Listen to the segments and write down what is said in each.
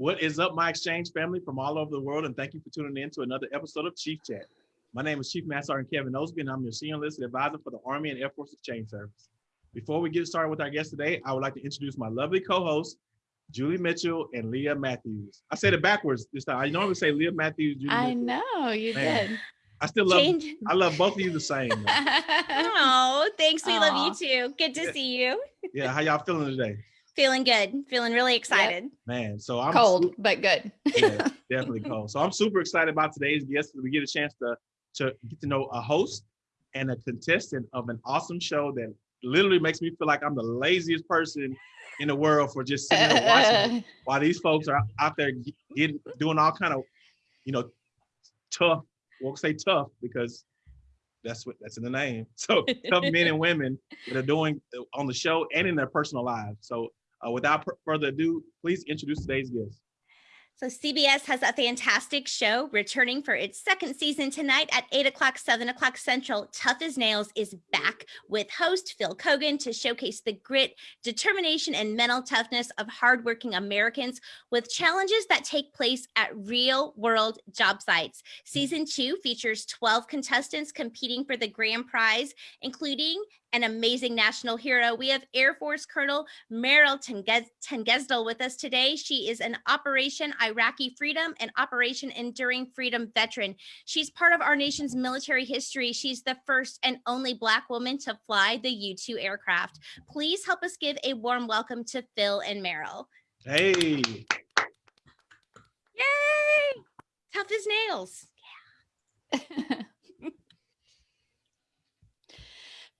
What is up, my exchange family from all over the world, and thank you for tuning in to another episode of Chief Chat. My name is Chief Master Sergeant Kevin Osby, and I'm your senior enlisted advisor for the Army and Air Force Exchange Service. Before we get started with our guest today, I would like to introduce my lovely co-hosts, Julie Mitchell and Leah Matthews. I said it backwards this time. I normally say Leah Matthews. Julie I Mitchell. know you Man. did. I still love. Change. I love both of you the same. Oh, thanks. We love you too. Good to see you. Yeah, how y'all feeling today, Feeling good. Feeling really excited. man? So I'm Cold, but good. yeah, definitely cold. So I'm super excited about today's guest. We get a chance to to get to know a host and a contestant of an awesome show that literally makes me feel like I'm the laziest person in the world for just sitting there watching while these folks are out there getting doing all kind of you know tough. Won't say tough because that's what that's in the name. So tough men and women that are doing uh, on the show and in their personal lives. So uh, without further ado, please introduce today's guest. So CBS has a fantastic show returning for its second season tonight at 8 o'clock, 7 o'clock Central. Tough as Nails is back with host Phil Keoghan to showcase the grit, determination, and mental toughness of hardworking Americans with challenges that take place at real world job sites. Season two features 12 contestants competing for the grand prize, including an amazing national hero. We have Air Force Colonel Merryl Tenges- Tengesdal with us today. She is an Operation Iraqi Freedom and Operation Enduring Freedom veteran. She's part of our nation's military history. She's the first and only Black woman to fly the U 2 aircraft. Please help us give a warm welcome to Phil and Merryl. Hey, Yay! Tough as nails.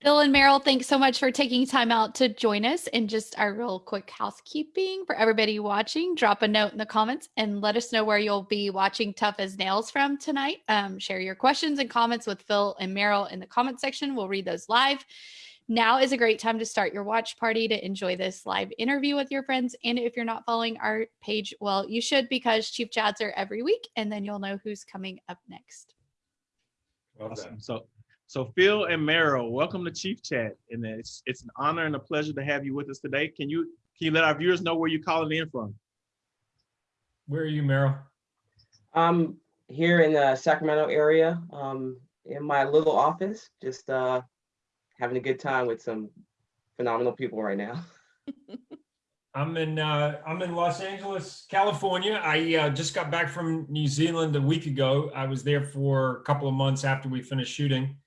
Bill and Merryl, thanks so much for taking time out to join us. And just our real quick housekeeping for everybody watching, drop a note in the comments and let us know where you'll be watching Tough as Nails from tonight. Um, share your questions and comments with Phil and Merryl in the comment section. We'll read those live. Now is a great time to start your watch party to enjoy this live interview with your friends. And if you're not following our page, well, you should because Chief Chats are every week, and then you'll know who's coming up next. awesome. So, so Phil and Merryl, welcome to Chief Chat, and it's it's an honor and a pleasure to have you with us today. Can you can you let our viewers know where you're calling in from? Where are you, Merryl? I'm here in the Sacramento area, um, in my little office, just uh, having a good time with some phenomenal people right now. I'm in uh, I'm in Los Angeles, California. I uh, just got back from New Zealand a week ago. I was there for a couple of months after we finished shooting,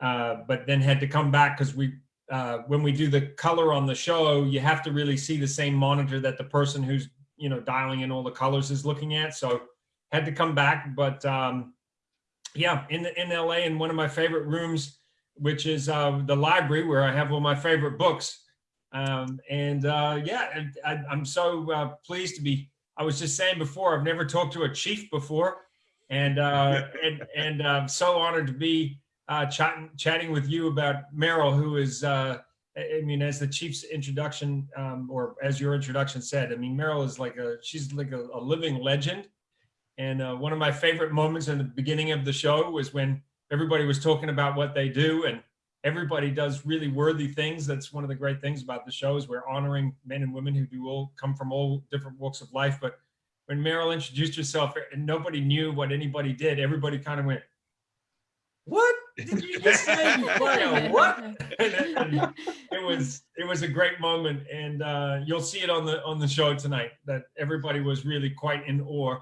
uh, but then had to come back because we uh, when we do the color on the show, you have to really see the same monitor that the person who's you know dialing in all the colors is looking at. So had to come back, but um, yeah, in the in LA in one of my favorite rooms, which is uh, the library where I have all my favorite books. Um, and uh, yeah, I, I'm so uh, pleased to be. I was just saying before, I've never talked to a chief before, and uh, and and I'm so honored to be uh, chatting chatting with you about Merryl, who is. Uh, I mean, as the chief's introduction, um, or as your introduction said, I mean, Merryl is like a she's like a, a living legend. And uh, one of my favorite moments in the beginning of the show was when everybody was talking about what they do, and everybody does really worthy things. That's one of the great things about the show is we're honoring men and women who do all come from all different walks of life. But when Merryl introduced herself and nobody knew what anybody did, everybody kind of went, "What did you just say? You play a what?" It, it was it was a great moment, and uh, you'll see it on the on the show tonight. That everybody was really quite in awe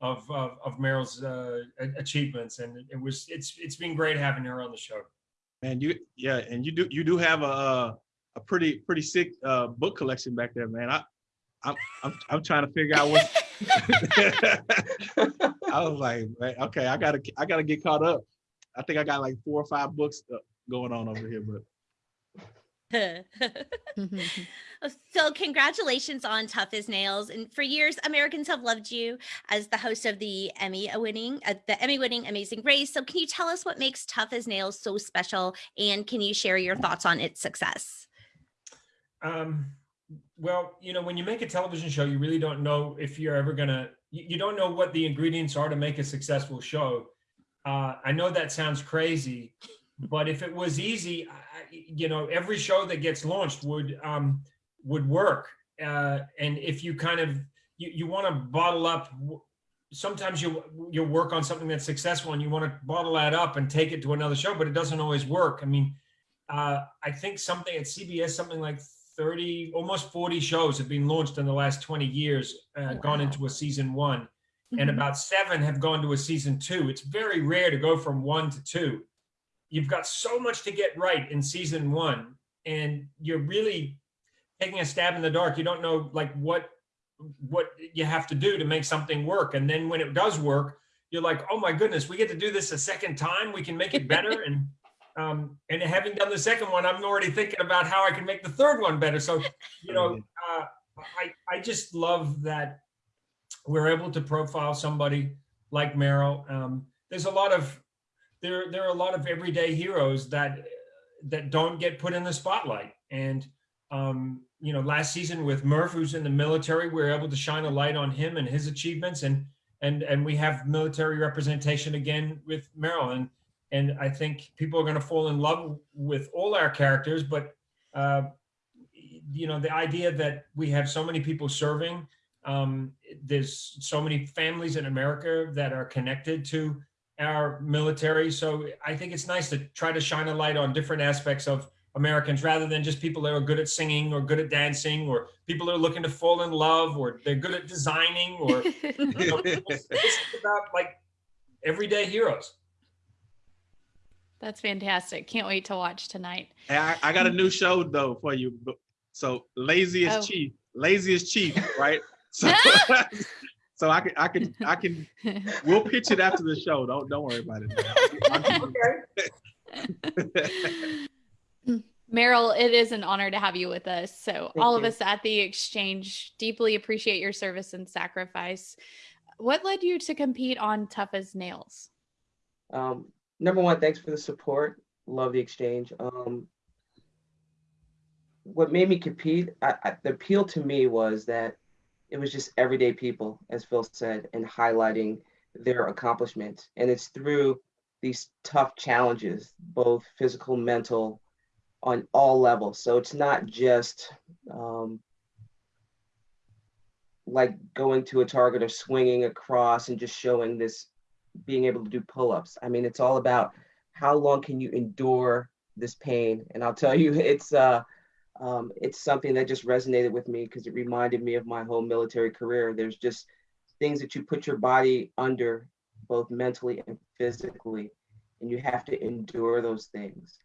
of of, of Merryl's uh, achievements, and it was it's it's been great having her on the show. And you, yeah, and you do you do have a uh, a pretty pretty sick uh, book collection back there, man. I I'm I'm, I'm trying to figure out what. I was like, man, okay, I gotta I gotta get caught up. I think I got like four or five books uh, going on over here, but so congratulations on tough as nails and for years americans have loved you as the host of the emmy winning uh, the emmy winning amazing race so can you tell us what makes tough as nails so special and can you share your thoughts on its success Um, well, you know, when you make a television show, you really don't know if you're ever gonna. You, you don't know what the ingredients are to make a successful show. Uh, I know that sounds crazy, but if it was easy, I, you know, every show that gets launched would um, would work. Uh, and if you kind of you, you want to bottle up. Sometimes you, you work on something that's successful and you want to bottle that up and take it to another show, but it doesn't always work. I mean, uh, I think something at CBS, something like 30, almost 40 shows have been launched in the last 20 years, uh, gone into a season one and Mhm. about seven have gone to a season two. It's very rare to go from one to two. You've got so much to get right in season one, and you're really taking a stab in the dark. You don't know like what what you have to do to make something work, and then when it does work, you're like, oh my goodness, we get to do this a second time. We can make it better, and um, and having done the second one, I'm already thinking about how I can make the third one better. So you know, uh, I I just love that we're able to profile somebody like Merryl. Um, there's a lot of there there are a lot of everyday heroes that that don't get put in the spotlight. And um, you know, last season with Murph, who's in the military, we were able to shine a light on him and his achievements. And and and we have military representation again with Merryl. And and I think people are going to fall in love with all our characters, but uh, you know, the idea that we have so many people serving um, there's so many families in America that are connected to our military. So I think it's nice to try to shine a light on different aspects of Americans rather than just people that are good at singing or good at dancing or people that are looking to fall in love or they're good at designing or you know, this is about like everyday heroes. That's fantastic. Can't wait to watch tonight. Hey, I, I got a new show though for you. but- So laziest Oh. chief, laziest chief, right? So, so I can, I can, I can. We'll pitch it after the show. Don't, don't worry about it. Okay. Merryl, it is an honor to have you with us. So, Thank all of you. us at the exchange deeply appreciate your service and sacrifice. What led you to compete on Tough as Nails? Um, number one, thanks for the support. Love the exchange. Um, what made me compete, I, I, the appeal to me was that it was just everyday people, as Phil said, and highlighting their accomplishments. And it's through these tough challenges, both physical, mental, on all levels. So it's not just um, like going to a target or swinging across and just showing this being able to do pull-ups. I mean, it's all about how long can you endure this pain. And I'll tell you, it's uh, um, it's something that just resonated with me because it reminded me of my whole military career. There's just things that you put your body under, both mentally and physically, and you have to endure those things.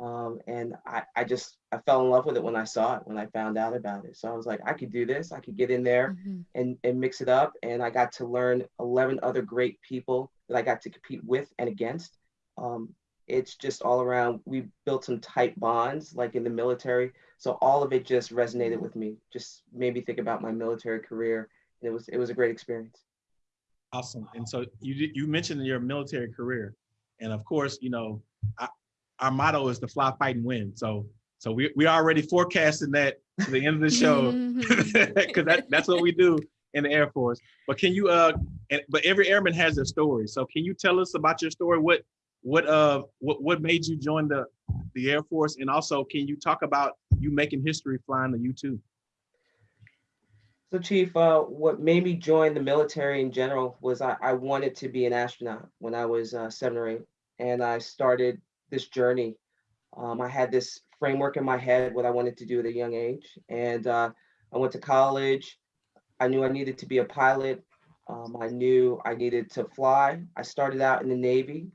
Um, and I, I just I fell in love with it when I saw it, when I found out about it. So I was like, I could do this. I could get in there Mhm. and, and mix it up. And I got to learn 11 other great people that I got to compete with and against. Um, it's just all around. We built some tight bonds, like in the military. So all of it just resonated with me. Just made me think about my military career, and it was it was a great experience. Awesome. And so you you mentioned your military career, and of course, you know, I, our motto is to fly, fight, and win. So so we we already forecasting that to the end of the show because that that's what we do in the Air Force. But can you uh, and, but every airman has their story. So can you tell us about your story? What what uh what what made you join the the Air Force, and also can you talk about you making history flying the U two? So, Chief, uh, what made me join the military in general was I, I wanted to be an astronaut when I was uh, seven or eight, and I started this journey. Um, I had this framework in my head what I wanted to do at a young age, and uh, I went to college. I knew I needed to be a pilot. Um, I knew I needed to fly. I started out in the Navy,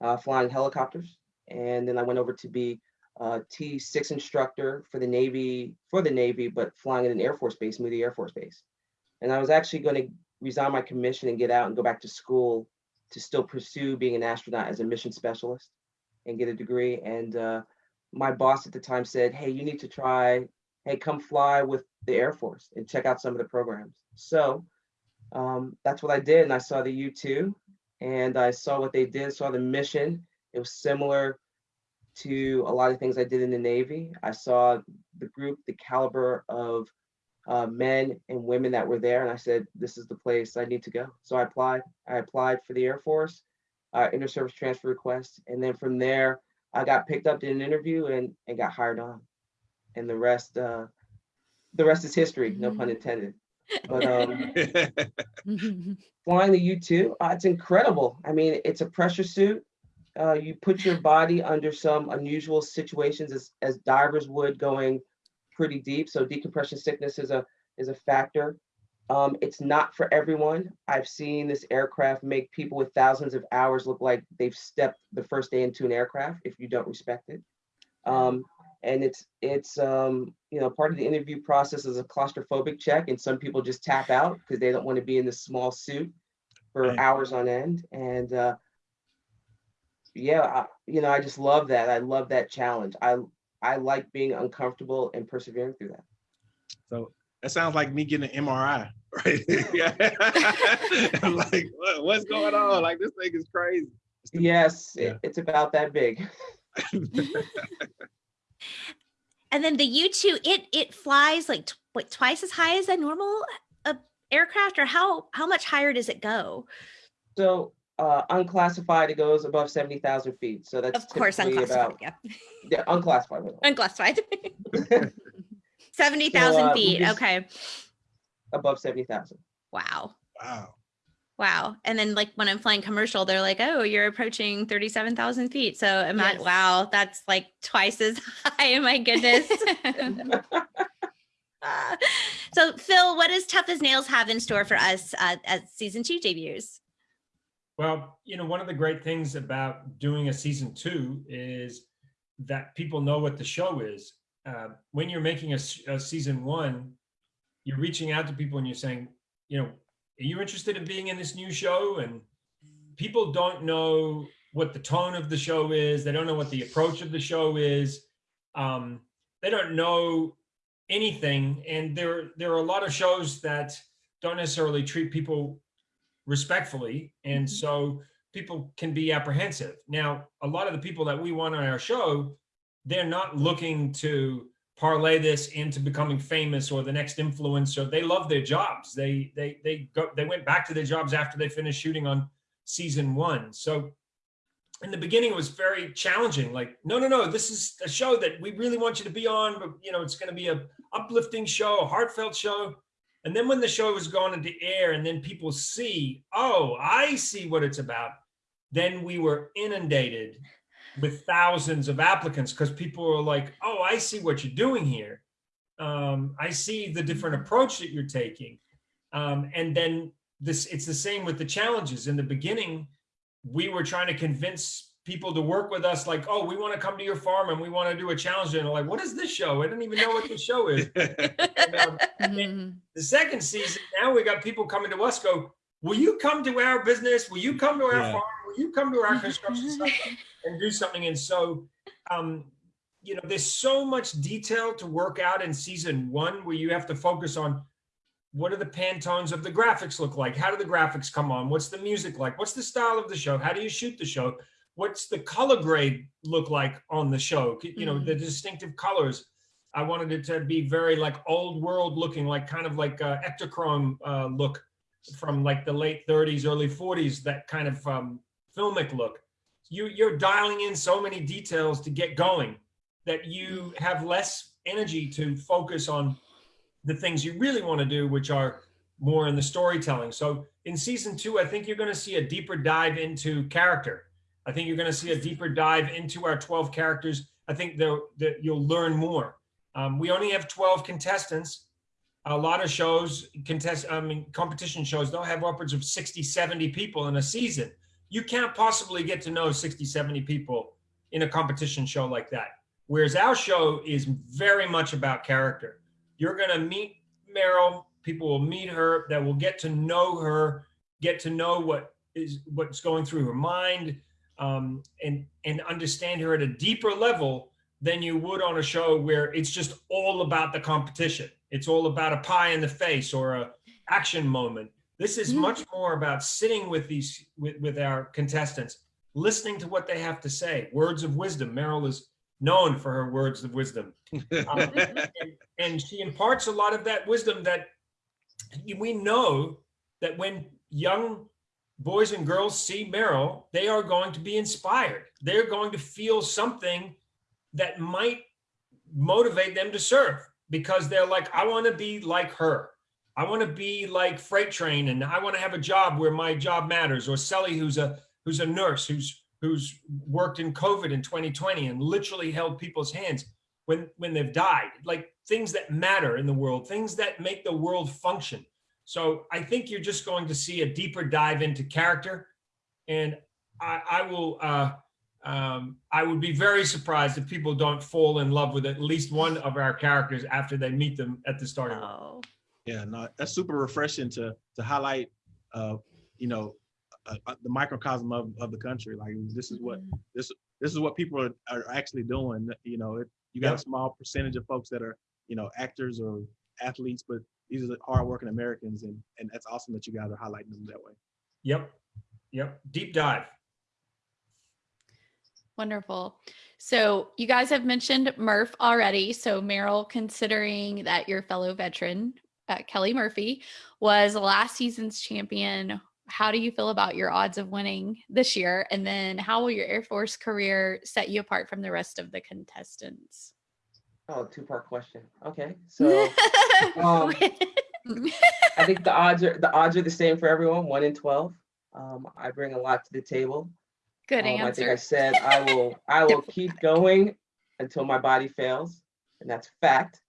uh, flying helicopters, and then I went over to be uh, T6 instructor for the Navy, for the Navy, but flying at an Air Force base, Moody Air Force Base. And I was actually going to resign my commission and get out and go back to school to still pursue being an astronaut as a mission specialist and get a degree. And uh, my boss at the time said, hey, you need to try, hey, come fly with the Air Force and check out some of the programs. So um, that's what I did. And I saw the U2 and I saw what they did, saw the mission. It was similar to a lot of things I did in the Navy. I saw the group, the caliber of uh, men and women that were there, and I said, "This is the place I need to go." So I applied. I applied for the Air Force, uh, inter-service transfer request, and then from there, I got picked up in an interview and and got hired on. And the rest, uh, the rest is history. No pun intended. But um, flying the U-2, uh, it's incredible. I mean, it's a pressure suit. Uh, you put your body under some unusual situations as, as divers would going pretty deep. So decompression sickness is a is a factor. Um, it's not for everyone. I've seen this aircraft make people with thousands of hours look like they've stepped the first day into an aircraft if you don't respect it. Um, and it's it's um, you know part of the interview process is a claustrophobic check, and some people just tap out because they don't want to be in this small suit for Right. hours on end. And uh, yeah, I, you know, I just love that. I love that challenge. I I like being uncomfortable and persevering through that. So that sounds like me getting an MRI, right? yeah. I'm like, what, what's going on? Like this thing is crazy. Yes, Yeah. it, it's about that big. And then the U two, it it flies like tw- what twice as high as a normal uh, aircraft, or how how much higher does it go? So uh, unclassified, it goes above seventy thousand feet. So that's Of course, typically unclassified. About, yeah, yeah, unclassified. by the way. unclassified. Seventy thousand uh, feet. Okay. above seventy thousand. Wow. Wow. Wow. And then like when I'm flying commercial, they're like, oh, you're approaching 37,000 feet. So imagine, Yes. wow, that's like twice as high. My goodness. Ah. so Phil, what does Tough as Nails have in store for us uh, as season two debuts? Well, you know, one of the great things about doing a season two is that people know what the show is. Uh, when you're making a season one, you're reaching out to people and you're saying, you know, are you interested in being in this new show? And people don't know what the tone of the show is. They don't know what the approach of the show is. Um, they don't know anything. And there, there are a lot of shows that don't necessarily treat people respectfully. And Mhm. so people can be apprehensive. Now, a lot of the people that we want on our show, they're not looking to parlay this into becoming famous or the next influencer. They love their jobs. They they they go they went back to their jobs after they finished shooting on season one. So in the beginning it was very challenging. Like, no, no, no, this is a show that we really want you to be on, but you know, it's going to be a uplifting show, a heartfelt show. And then when the show is going into air and then people see, oh, I see what it's about, then we were inundated with thousands of applicants because people were like, oh, I see what you're doing here. Um, I see the different approach that you're taking. Um, and then this, it's the same with the challenges. In the beginning, we were trying to convince people to work with us like, oh, we want to come to your farm and we want to do a challenge. And they're like, what is this show? I don't even know what this show is. And, um, Mhm. the second season, now we got people coming to us go, will you come to our business? Will you come to our Yeah. farm? Will you come to our construction site and do something? And so, um, you know, there's so much detail to work out in season one where you have to focus on what do the pantones of the graphics look like? How do the graphics come on? What's the music like? What's the style of the show? How do you shoot the show? What's the color grade look like on the show? You know, the distinctive colors. I wanted it to be very like old world looking, like kind of like uh, Ektachrome uh, look from like the late 30s, early 40s, that kind of um, filmic look. You, you're dialing in so many details to get going that you have less energy to focus on the things you really want to do, which are more in the storytelling. So in season two, I think you're going to see a deeper dive into character. I think you're going to see a deeper dive into our 12 characters. I think that you'll learn more. Um, we only have 12 contestants. A lot of shows, contest, I mean, competition shows, they'll have upwards of 60, 70 people in a season. You can't possibly get to know 60, 70 people in a competition show like that. Whereas our show is very much about character. You're going to meet Merryl. People will meet her that will get to know her, get to know what is what's going through her mind, um, and and understand her at a deeper level than you would on a show where it's just all about the competition. It's all about a pie in the face or a action moment. This is much more about sitting with these with, with our contestants, listening to what they have to say. Words of wisdom. Merryl is known for her words of wisdom Um, and, and she imparts a lot of that wisdom that we know that when young boys and girls see Merryl, they are going to be inspired. They're going to feel something that might motivate them to serve because they're like, I want to be like her. I want to be like Freight Train and I want to have a job where my job matters. Or Sally, who's a who's a nurse who's who's worked in COVID in 2020 and literally held people's hands when when they've died. Like things that matter in the world, things that make the world function. So I think you're just going to see a deeper dive into character, and I, I will. Uh, um, I would be very surprised if people don't fall in love with at least one of our characters after they meet them at the starting. line. Oh, Yeah, no, that's super refreshing to to highlight, uh, you know, uh, uh, the microcosm of, of the country. Like this is what this this is what people are, are actually doing. You know, it, you got a small percentage of folks that are you know actors or athletes, but these are the hardworking Americans, and and that's awesome that you guys are highlighting them that way. Yep, yep. Deep dive. Wonderful. So you guys have mentioned Murph already. So Merryl, considering that your fellow veteran, uh, Kelly Murphy, was last season's champion, how do you feel about your odds of winning this year? And then how will your Air Force career set you apart from the rest of the contestants? Oh, two-part question. Okay, so um, I think the odds are the odds are the same for everyone, one in twelve. Um, I bring a lot to the table. Good Um, I think I said I will I will keep going until my body fails, and that's fact.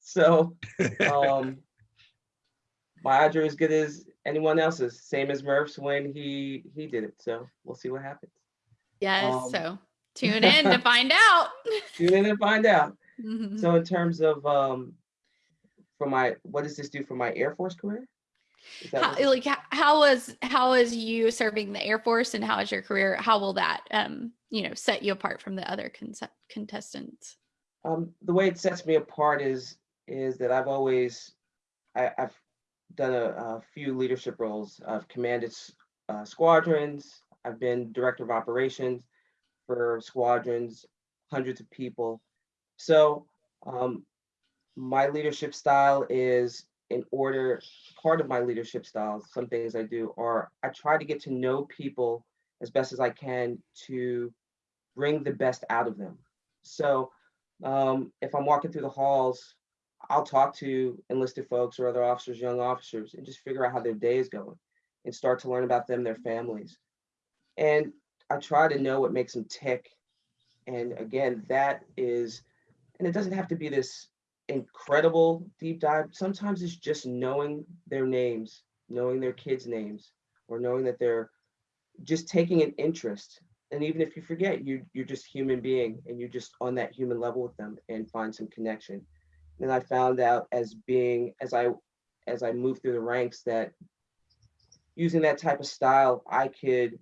So um, my odds are as good as anyone else's, same as Murph's when he he did it. So we'll see what happens. Yes. um, so tune in to find out. Tune in and find out. Mhm. So in terms of um, for my what does this do for my Air Force career? How, like how, was how is you serving the air force and how is your career how will that um you know set you apart from the other contestants Um, the way it sets me apart is is that I've always I, I've done a, a few leadership roles. I've commanded uh, squadrons. I've been director of operations for squadrons, hundreds of people. So um, my leadership style is in order. Part of my leadership style, some things I do are I try to get to know people as best as I can to bring the best out of them. So um, if I'm walking through the halls, I'll talk to enlisted folks or other officers, young officers, and just figure out how their day is going and start to learn about them, their families. And I try to know what makes them tick. And again, that is, and it doesn't have to be this incredible deep dive. Sometimes it's just knowing their names, knowing their kids' names, or knowing that they're just taking an interest and even if you forget you you're just human being and you're just on that human level with them and find some connection and i found out as being as i as i moved through the ranks that using that type of style i could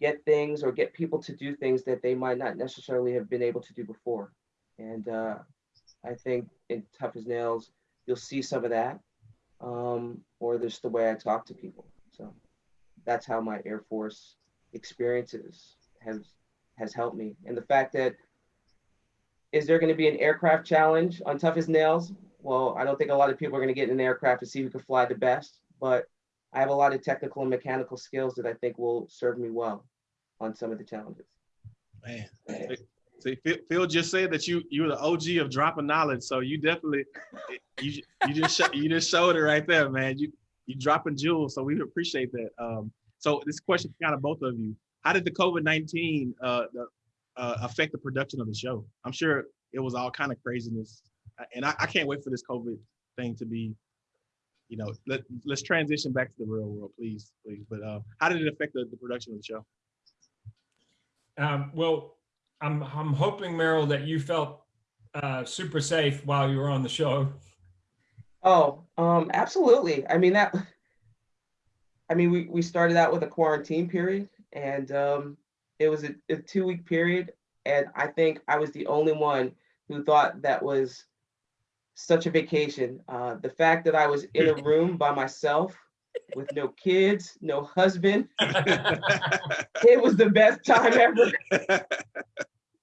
get things or get people to do things that they might not necessarily have been able to do before. And uh, i think in tough as nails you'll see some of that um, or just the way i talk to people. So that's how my air force experiences has has helped me. And the fact that is there going to be an aircraft challenge on tough as nails? Well i don't think a lot of people are going to get in an aircraft to see who can fly the best but i have a lot of technical and mechanical skills that i think will serve me well on some of the challenges Man, see, Phil, just said that you you were the OG of dropping knowledge, so you definitely you you just you just showed it right there, man. You you dropping jewels, so we appreciate that. Um, so this question kind of both of you: How did the COVID nineteen uh, uh, affect the production of the show? I'm sure it was all kind of craziness, and I, I can't wait for this COVID thing to be. You know, let let's transition back to the real world, please, please. But uh, how did it affect the, the production of the show? Um, well, I'm I'm hoping Merryl that you felt uh, super safe while you were on the show. Oh, um, absolutely. I mean that. I mean, we we started out with a quarantine period, and um, it was a, a two week period, and I think I was the only one who thought that was such a vacation. Uh, the fact that I was in a room by myself with no kids, no husband, it was the best time ever.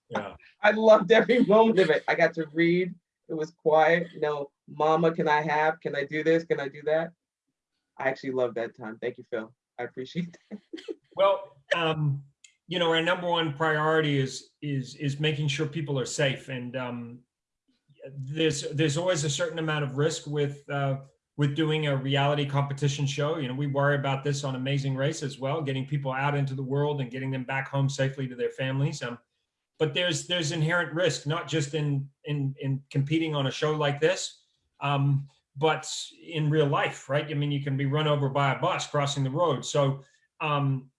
Yeah. I loved every moment of it. I got to read. It was quiet. You know, Mama, can I have? Can I do this? Can I do that? I actually love that time. Thank you, Phil. I appreciate that. Well, um, you know, our number one priority is is is making sure people are safe, and um, there's there's always a certain amount of risk with uh, with doing a reality competition show. You know, we worry about this on Amazing Race as well, getting people out into the world and getting them back home safely to their families. Um, but there's there's inherent risk, not just in in in competing on a show like this, um, but in real life, right? I mean, you can be run over by a bus crossing the road. So um,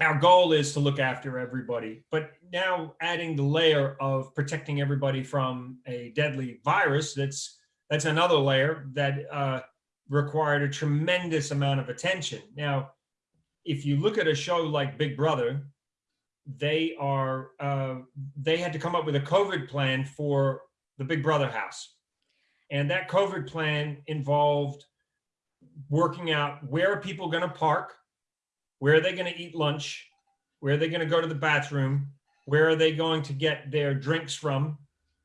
our goal is to look after everybody, but now adding the layer of protecting everybody from a deadly virus, that's that's another layer that uh, required a tremendous amount of attention. Now, if you look at a show like Big Brother, they are uh, they had to come up with a COVID plan for the Big Brother house, and that COVID plan involved working out where are people going to park, where are they going to eat lunch, where are they going to go to the bathroom, where are they going to get their drinks from,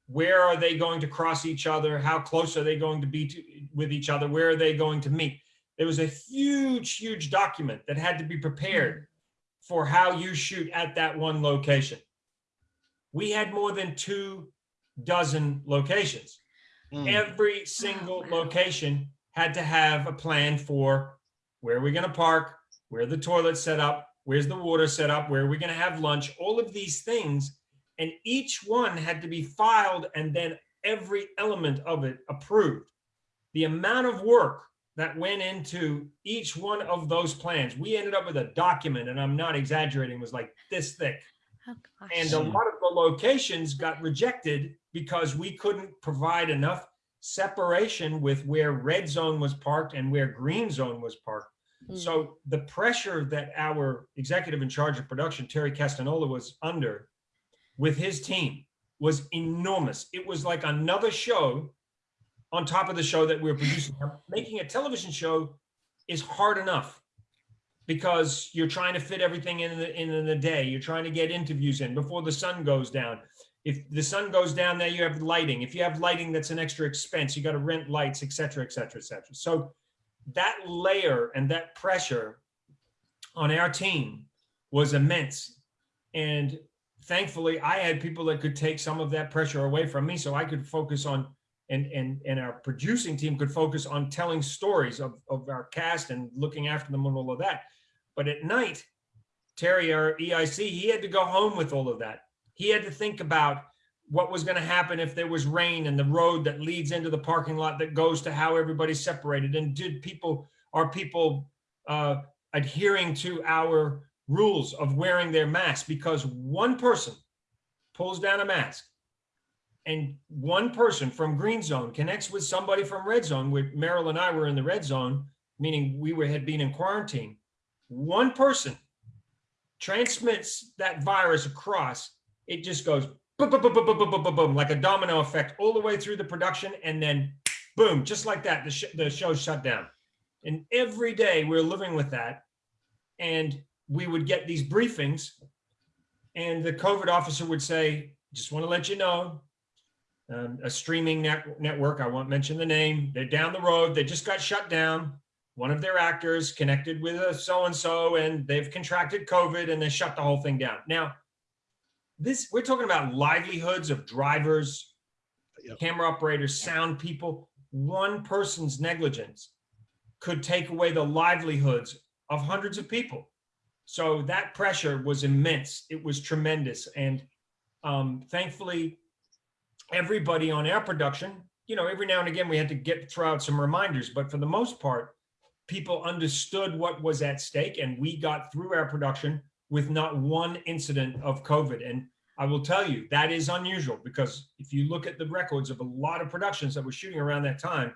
where are they going to cross each other, how close are they going to be to, with each other, where are they going to meet. There was a huge, huge document that had to be prepared for how you shoot at that one location. We had more than two dozen locations. Mm. Every single location had to have a plan for where are we going to park, where the toilet's set up, where's the water set up, where are we going to have lunch, all of these things. And each one had to be filed and then every element of it approved. The amount of work that went into each one of those plans. We ended up with a document, and I'm not exaggerating, was like this thick. Oh. And a lot of the locations got rejected because we couldn't provide enough separation with where red zone was parked and where green zone was parked. Mm. So the pressure that our executive in charge of production, Terry Castanola, was under with his team was enormous. It was like another show on top of the show that we were producing. Making a television show is hard enough because you're trying to fit everything in the in the day. You're trying to get interviews in before the sun goes down. If the sun goes down, there you have lighting. If you have lighting, that's an extra expense. You got to rent lights, et cetera, et cetera, et cetera. So that layer and that pressure on our team was immense. And thankfully, I had people that could take some of that pressure away from me so I could focus on and and and our producing team could focus on telling stories of, of our cast and looking after them and all of that. But at night, Terry, our EIC, he had to go home with all of that. He had to think about what was going to happen if there was rain and the road that leads into the parking lot that goes to how everybody's separated. And did people are people uh, adhering to our rules of wearing their masks? Because one person pulls down a mask and one person from green zone connects with somebody from red zone, where Merryl and I were in the red zone, meaning we were had been in quarantine. One person transmits that virus across. It just goes boom, boom, boom, boom, boom, boom, boom, boom, boom, like a domino effect all the way through the production, and then boom, just like that, the, sh- the show shut down. And every day we're living with that, and we would get these briefings, and the COVID officer would say, "Just want to let you know, um, a streaming net- network. I won't mention the name. They're down the road. They just got shut down. One of their actors connected with a so and so, and they've contracted COVID, and they shut the whole thing down. Now, this we're talking about livelihoods of drivers, Yep. camera operators, sound people. One person's negligence could take away the livelihoods of hundreds of people. So that pressure was immense. It was tremendous, and um, thankfully, everybody on our production, you know, every now and again we had to get throw out some reminders, but for the most part, people understood what was at stake and we got through our production with not one incident of COVID. And I will tell you, that is unusual because if you look at the records of a lot of productions that were shooting around that time,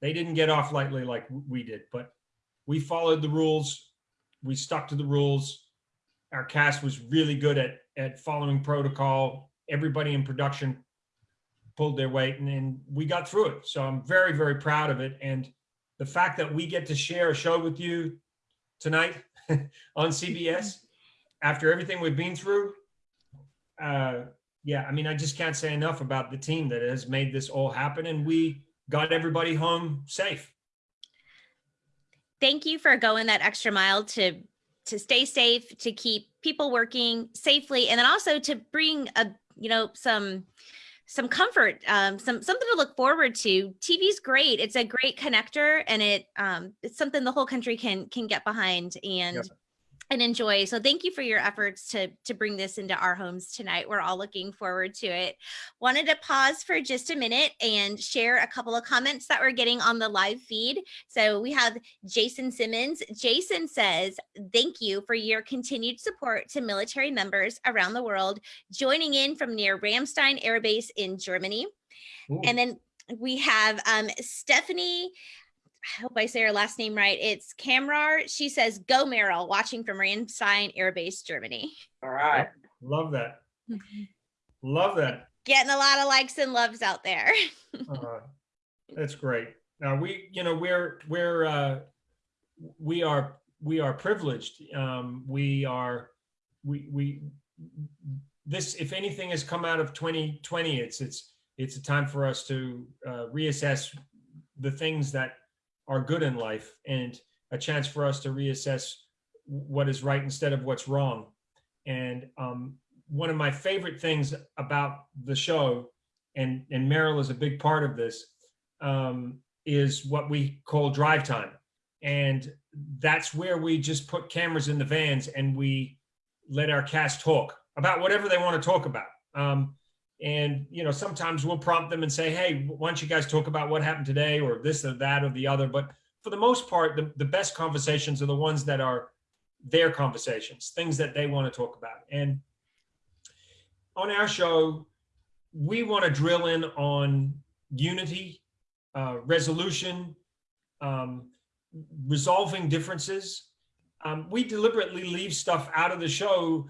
they didn't get off lightly like we did, but we followed the rules. We stuck to the rules. Our cast was really good at, at following protocol. Everybody in production pulled their weight and, and we got through it. So I'm very, very proud of it. And the fact that we get to share a show with you tonight on CBS after everything we've been through, uh, yeah, I mean, I just can't say enough about the team that has made this all happen. And we got everybody home safe. Thank you for going that extra mile to to stay safe, to keep people working safely, and then also to bring a you know some some comfort, um, some something to look forward to. TV's great. It's a great connector, and it um, it's something the whole country can can get behind and and enjoy. So thank you for your efforts to to bring this into our homes tonight. We're all looking forward to it. Wanted to pause for just a minute and share a couple of comments that we're getting on the live feed. So we have Jason Simmons. Jason says, "Thank you for your continued support to military members around the world joining in from near Ramstein Air Base in Germany." Ooh. And then we have um, Stephanie I hope I say her last name right. It's Kamrar. She says, Go Merryl, watching from Ramstein Air Base, Germany. All right. Love that. Love that. Getting a lot of likes and loves out there. Uh, That's great. Now we, you know, we're, we're, uh, we are, we are privileged. Um, we are, we, we, this, if anything has come out of 2020, it's, it's, it's a time for us to, uh, reassess the things that are good in life and a chance for us to reassess what is right instead of what's wrong. And, um, one of my favorite things about the show and and Merryl is a big part of this, um, is what we call drive time, and that's where we just put cameras in the vans and we let our cast talk about whatever they want to talk about. Um, and you know, sometimes we'll prompt them and say, "Hey, why don't you guys talk about what happened today, or this or that or the other?" But for the most part, the, the best conversations are the ones that are their conversations, things that they want to talk about. And on our show, we want to drill in on unity, uh, resolution, um, resolving differences. Um, we deliberately leave stuff out of the show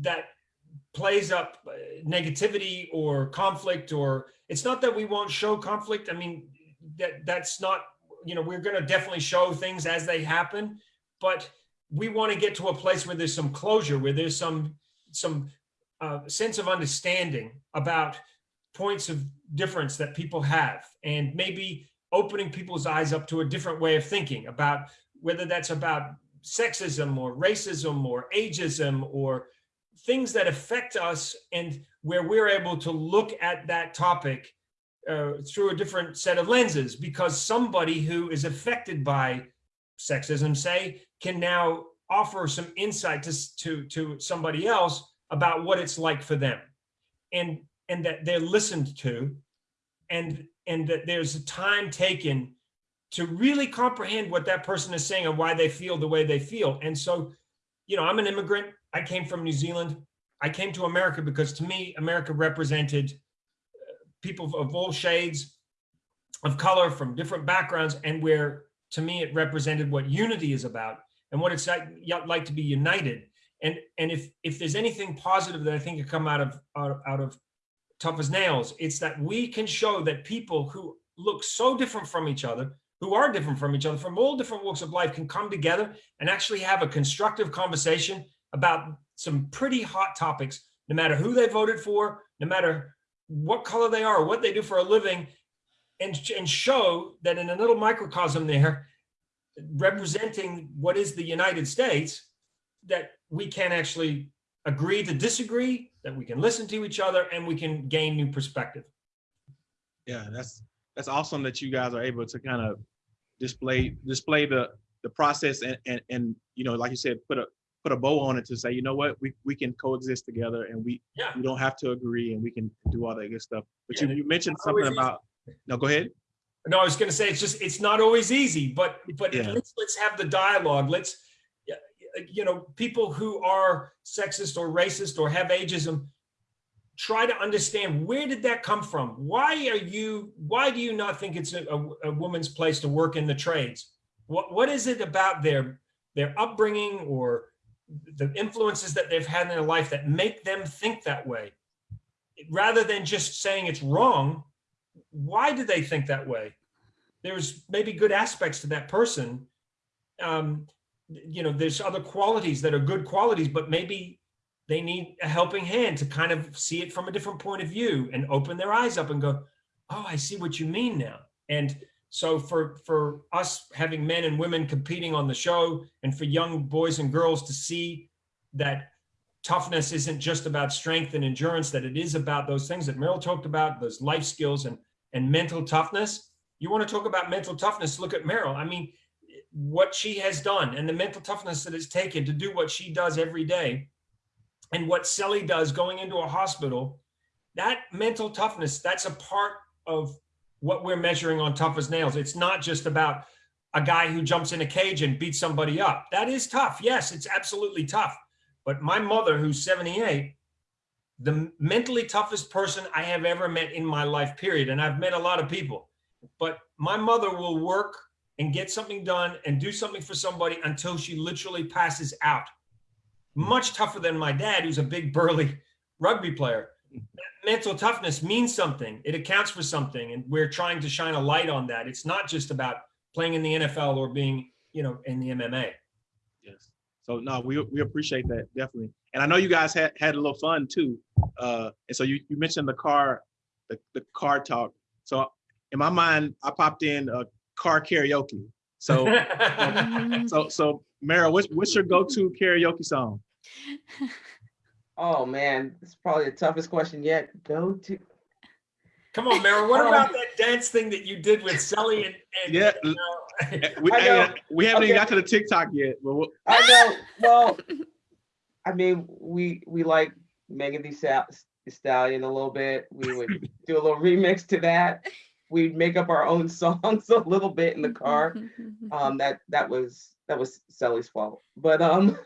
that plays up uh, negativity or conflict or it's not that we won't show conflict. I mean, that that's not, you know, we're going to definitely show things as they happen, but we want to get to a place where there's some closure, where there's some some uh, sense of understanding about points of difference that people have and maybe opening people's eyes up to a different way of thinking about whether that's about sexism or racism or ageism or things that affect us and where we're able to look at that topic uh, through a different set of lenses because somebody who is affected by sexism say can now offer some insight to, to, to somebody else about what it's like for them. And and that they're listened to and and that there's a time taken to really comprehend what that person is saying and why they feel the way they feel. And so you know i'm an immigrant i came from new zealand. I came to america because to me america represented uh, people of all shades of color from different backgrounds and where to me it represented what unity is about and what it's like, to be united. And and if if there's anything positive that I think could come out of out, out of tough as nails, it's that we can show that people who look so different from each other, who are different from each other, from all different walks of life, can come together and actually have a constructive conversation about some pretty hot topics, no matter who they voted for, no matter what color they are, what they do for a living, and, and show that in a little microcosm there, representing what is the United States, that we can actually agree to disagree, that we can listen to each other, and we can gain new perspective. Yeah, that's that's awesome that you guys are able to kind of display display the the process and and and you know, like you said, put a put a bow on it to say, you know what, we we can coexist together and we Yeah. we don't have to agree and we can do all that good stuff. But Yeah, you, you mentioned something about no, go ahead. No, I was going to say it's just it's not always easy, but but Yeah. let's let's have the dialogue. Let's you know people who are sexist or racist or have ageism try to understand where did that come from? Why are you why do you not think it's a, a, a woman's place to work in the trades? What what is it about their their upbringing or the influences that they've had in their life that make them think that way? Rather than just saying it's wrong, why do they think that way? There's maybe good aspects to that person. Um, you know, there's other qualities that are good qualities, but maybe they need a helping hand to kind of see it from a different point of view and open their eyes up and go, oh, I see what you mean now. And so for for us having men and women competing on the show and for young boys and girls to see that toughness isn't just about strength and endurance, that it is about those things that Merryl talked about, those life skills and, and mental toughness. You want to talk about mental toughness, look at Merryl. I mean, what she has done and the mental toughness that it's taken to do what she does every day and what Sally does going into a hospital, that mental toughness, that's a part of what we're measuring on tough as nails. It's not just about a guy who jumps in a cage and beats somebody up. That is tough. Yes, it's absolutely tough. But my mother, who's 78, the mentally toughest person I have ever met in my life, period. And I've met a lot of people, but my mother will work and get something done and do something for somebody until she literally passes out. Much tougher than my dad, who's a big burly rugby player. Mental toughness means something. It accounts for something. And we're trying to shine a light on that. It's not just about playing in the NFL or being, you know, in the MMA. Yes. So no, we we appreciate that definitely. And I know you guys had had a little fun too. Uh, and so you you mentioned the car, the the car talk. So in my mind, I popped in a car karaoke. So so so Merryl, what's what's your go-to karaoke song? Oh man, it's probably the toughest question yet. Go to. Come on, Merryl. What Um, about that dance thing that you did with Sally and, and Yeah. you know, We, I know. we haven't even got to the TikTok yet. But what- I know. Well, I mean, we we like Megan Thee Stal- Thee Stallion a little bit. We would do a little remix to that. We'd make up our own songs a little bit in the car. Um, that that was that was Sally's fault. But um,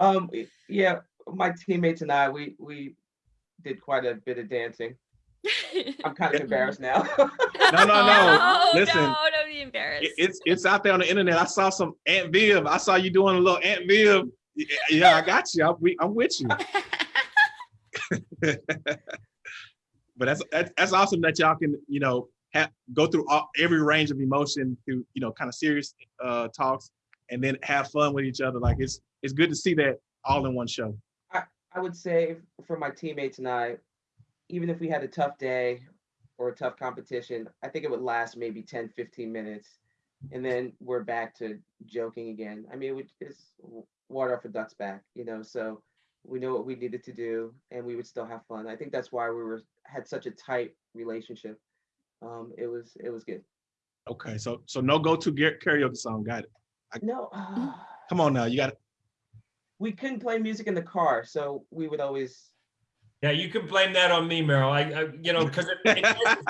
um, yeah, my teammates and I, we we did quite a bit of dancing. I'm kind of embarrassed now. No, no, no. Oh, Listen, no, don't be embarrassed. it- it's it's out there on the internet. I saw some Aunt Viv. I saw you doing a little Aunt Viv. Yeah, Yeah, I got you. I'm, we- I'm with you. but that's, that's that's awesome that y'all can you know have go through all, every range of emotion through you know kind of serious uh talks and then have fun with each other like it's it's good to see that all in one show I would say for my teammates and I, even if we had a tough day or a tough competition, I think it would last maybe 10, 15 minutes. And then we're back to joking again. I mean, it would, it's water off a duck's back, you know, so we know what we needed to do and we would still have fun. I think that's why we were had such a tight relationship. Um, it was it was good. okay so so no go-to gar- karaoke song got it No, come on now you got it we couldn't play music in the car, so we would always yeah, you can blame that on me, Merryl. I, I you know, because it, it, messes-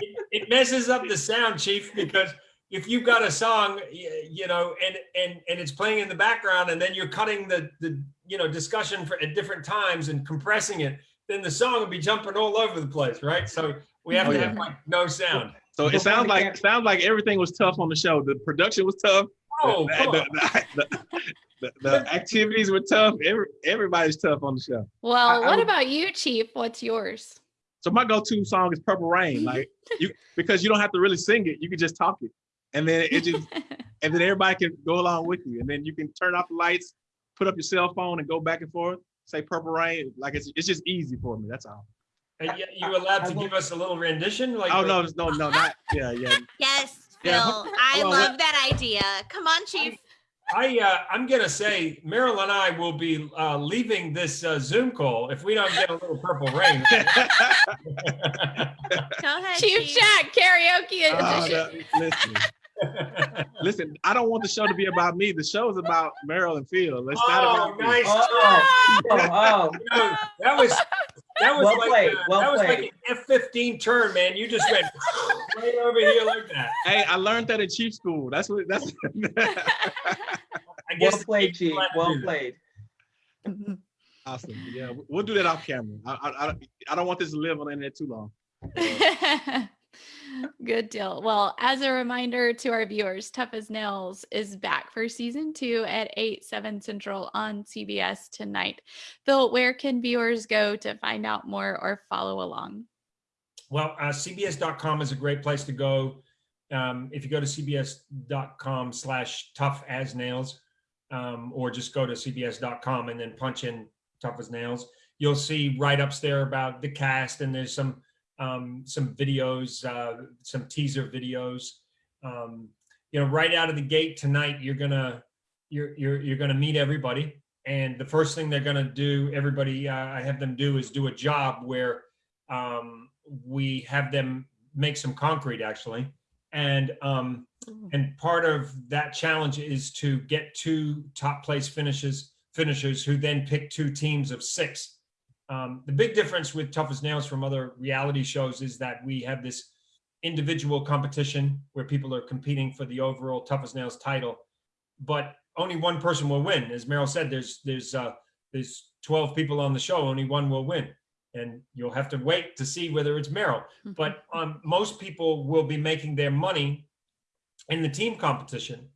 it, it messes up the sound, Chief. Because if you've got a song, you know, and and and it's playing in the background, and then you're cutting the the you know discussion for at different times and compressing it, then the song will be jumping all over the place, right? So we have Oh, to yeah. have like no sound. so it sounds like cam- sounds like everything was tough on the show the production was tough Oh, the, the, the, the, the activities were tough Every, everybody's tough on the show well, I what would- about you, Chief? What's yours? So my go-to song is Purple Rain, like you because you don't have to really sing it, you can just talk it, and then it just and then everybody can go along with you, and then you can turn off the lights, put up your cell phone, and go back and forth. Say Purple Rain, like it's it's just easy for me. That's all. Are you, you allowed I to will- give us a little rendition? Like Oh the- no, no, no, not yeah, yeah. yes, Phil. Yeah, I hold on, love that idea. Come on, Chief. I uh, I'm gonna say Merryl and I will be uh, leaving this uh, Zoom call if we don't get a little purple rain. Go ahead, Chief Jack. karaoke Oh, edition. no, listen, listen. I don't want the show to be about me. The show is about Merryl and Phil. It's not oh, about me. nice. Oh, try. oh, oh. No, that was that was Well like played, uh, well that was like played. an F-15 turn, man. You just went right over here like that. Hey, I learned that in chief school. That's what. That's. I well guess played, Chief. Well played. awesome. Yeah, we'll do that off camera. I, I, I, I don't want this to live on the internet too long. Good deal. Well, as a reminder to our viewers, Tough as Nails is back for season two at 8, 7 Central on CBS tonight. Phil, where can viewers go to find out more or follow along? Well, uh, CBS.com is a great place to go. Um, if you go to CBS.com slash tough as nails, um, or just go to CBS.com and then punch in tough as nails, you'll see write-ups there about the cast and there's some um, some videos, uh, some teaser videos. Um, you know, right out of the gate tonight, you're gonna you're you're you're gonna meet everybody. And the first thing they're going to do, everybody, uh, I have them do is do a job where um, we have them make some concrete actually. And um, and part of that challenge is to get two top place finishes finishers who then pick two teams of six. Um, the big difference with Tough as Nails from other reality shows is that we have this individual competition where people are competing for the overall Tough as Nails title, but only one person will win. As Merryl said, there's there's uh, there's 12 people on the show, only one will win, and you'll have to wait to see whether it's Merryl. But um, most people will be making their money in the team competition.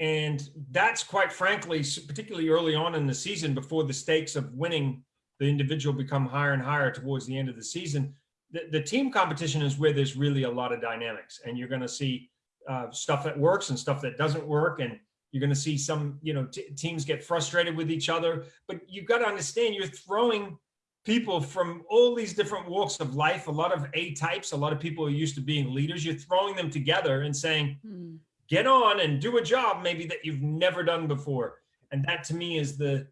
And that's quite frankly, particularly early on in the season, before the stakes of winning the individual become higher and higher towards the end of the season. The, the team competition is where there's really a lot of dynamics and you're going to see uh, stuff that works and stuff that doesn't work. And you're going to see some, you know, teams get frustrated with each other. But you've got to understand you're throwing people from all these different walks of life, a lot of A types, a lot of people are used to being leaders. You're throwing them together and saying, Mm. get on and do a job maybe that you've never done before. And that to me is the,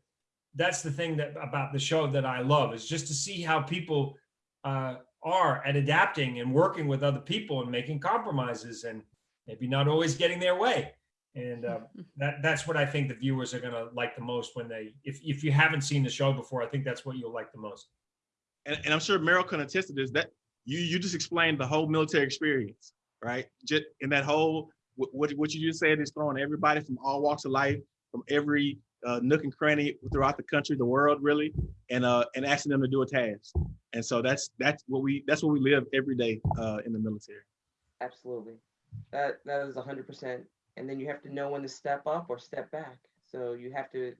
that's the thing that about the show that I love is just to see how people uh, are at adapting and working with other people and making compromises and maybe not always getting their way. And uh, that that's what I think the viewers are gonna like the most when they, if if you haven't seen the show before, I think that's what you'll like the most. and, and I'm sure Merryl can attest to this, that you, you just explained the whole military experience, right? Just in that whole, what, what, what you just said is throwing everybody from all walks of life, from every uh, nook and cranny throughout the country, the world really, and, uh, and asking them to do a task. And so that's, that's what we, that's what we live every day, uh, in the military. Absolutely. That that is hundred percent. And then you have to know when to step up or step back. So you have to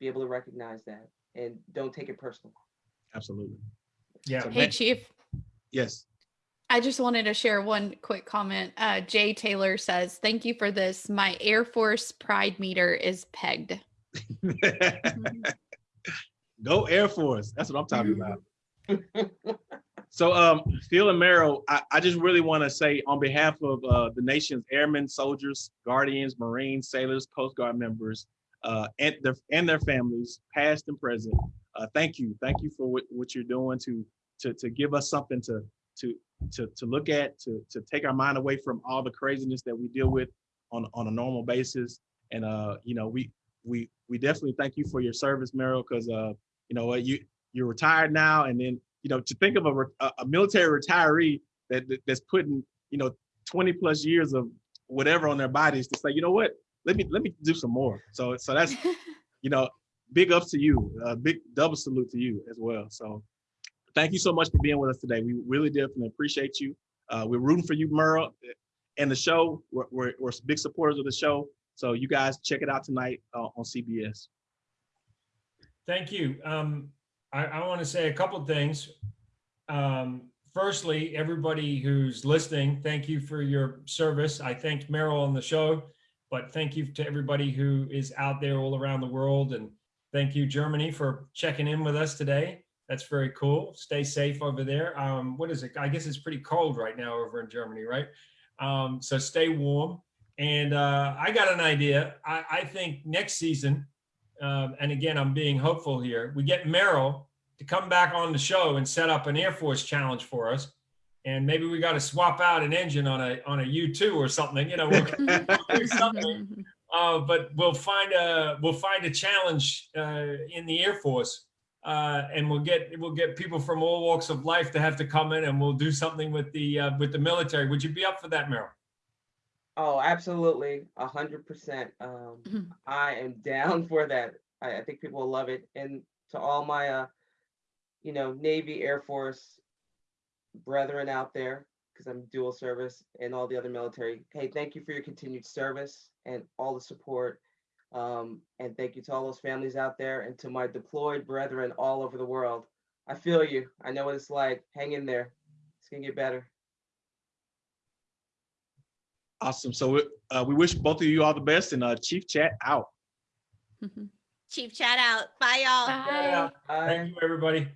be able to recognize that and don't take it personal. Absolutely. Yeah. So Hey, Matt- Chief. Yes. I just wanted to share one quick comment. Uh, Jay Taylor says, Thank you for this. My Air Force pride meter is pegged. Go Air Force. That's what I'm talking about. So, um, Phil and Merryl, I, I just really want to say on behalf of uh, the nation's airmen, soldiers, guardians, Marines, sailors, Coast Guard members, uh, and their and their families, past and present. Uh, thank you, thank you for what, what you're doing to to to give us something to to to to look at, to to take our mind away from all the craziness that we deal with on on a normal basis. And uh, you know, we we we definitely thank you for your service, Merryl, because uh, you know what you you're retired now, and then you know to think of a a, a military retiree that that- that's putting you know 20 plus years of whatever on their bodies to say, you know what, let me let me do some more. So so that's you know big ups to you, uh, big double salute to you as well. So thank you so much for being with us today. We really definitely appreciate you. Uh, we're rooting for you, Merryl, and the show. We're, we're, we're big supporters of the show. So you guys check it out tonight uh, on CBS. Thank you. Um, I, I want to say a couple things. Um, firstly, everybody who's listening, thank you for your service. I thanked Merryl on the show, but thank you to everybody who is out there all around the world. And thank you, Germany, for checking in with us today. That's very cool. Stay safe over there. Um, what is it? I guess it's pretty cold right now over in Germany, right? Um, so stay warm. And uh, I got an idea. I, I think next season, um, and again, I'm being hopeful here. We get Merryl to come back on the show and set up an Air Force challenge for us, and maybe we got to swap out an engine on a on a U2 or something. You know, we'll, do something. Uh, but we'll find a we'll find a challenge uh, in the Air Force, uh, and we'll get we'll get people from all walks of life to have to come in, and we'll do something with the uh, with the military. Would you be up for that, Merryl? Oh, absolutely, a hundred percent. Um, Mhm. I am down for that. I, I think people will love it. And to all my, uh, you know, Navy, Air Force brethren out there, because I'm dual service, and all the other military. Hey, thank you for your continued service and all the support. Um, and thank you to all those families out there, and to my deployed brethren all over the world. I feel you. I know what it's like. Hang in there. It's gonna get better. Awesome. So we- uh, we wish both of you all the best and uh, Chief Chat out. Chief chat out. Bye, y'all. Bye. Bye. Thank you, everybody.